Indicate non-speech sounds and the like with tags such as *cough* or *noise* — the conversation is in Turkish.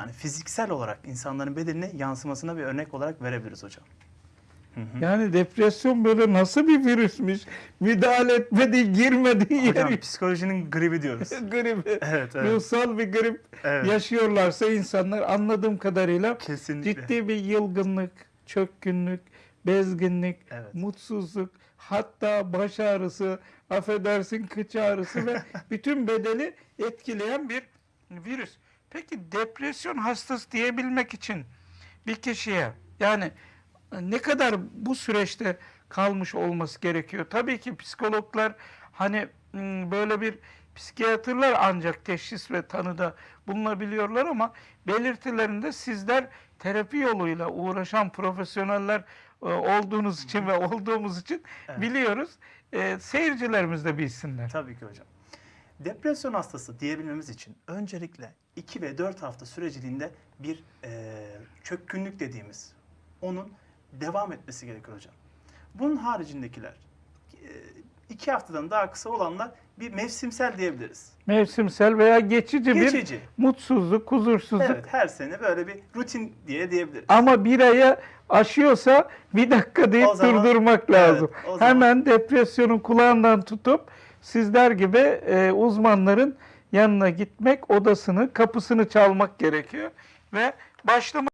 yani fiziksel olarak insanların bedenine yansımasına bir örnek olarak verebiliriz hocam. Yani depresyon böyle nasıl bir virüsmüş? Müdahale etmedi, girmedi Hocam yeri. psikolojinin gribi diyoruz. *laughs* Gribi. evet, evet. Ruhsal bir grip Evet. yaşıyorlarsa insanlar anladığım kadarıyla Kesinlikle. ciddi bir yılgınlık, çökkünlük, bezginlik, Evet. mutsuzluk, hatta baş ağrısı, affedersin kıç ağrısı ve *laughs* bütün bedeni etkileyen bir virüs. Peki depresyon hastası diyebilmek için bir kişiye yani ne kadar bu süreçte kalmış olması gerekiyor? Tabii ki psikologlar hani m, böyle bir psikiyatrlar ancak teşhis ve tanıda bulunabiliyorlar ama belirtilerinde sizler terapi yoluyla uğraşan profesyoneller e, olduğunuz için ve olduğumuz için Evet. biliyoruz. E, seyircilerimiz de bilsinler. Tabii ki hocam. Depresyon hastası diyebilmemiz için öncelikle 2 ve 4 hafta süreciliğinde bir e, çökkünlük dediğimiz onun devam etmesi gerekir hocam. Bunun haricindekiler 2 haftadan daha kısa olanlar bir mevsimsel diyebiliriz. Mevsimsel veya geçici, bir Geçici. mutsuzluk, huzursuzluk Evet her sene böyle bir rutin diye diyebiliriz. Ama bir aya aşıyorsa bir dakika deyip O zaman- durdurmak Evet, lazım. zaman- Hemen depresyonun kulağından tutup sizler gibi e, uzmanların yanına gitmek, odasını, kapısını çalmak gerekiyor. Ve başlamak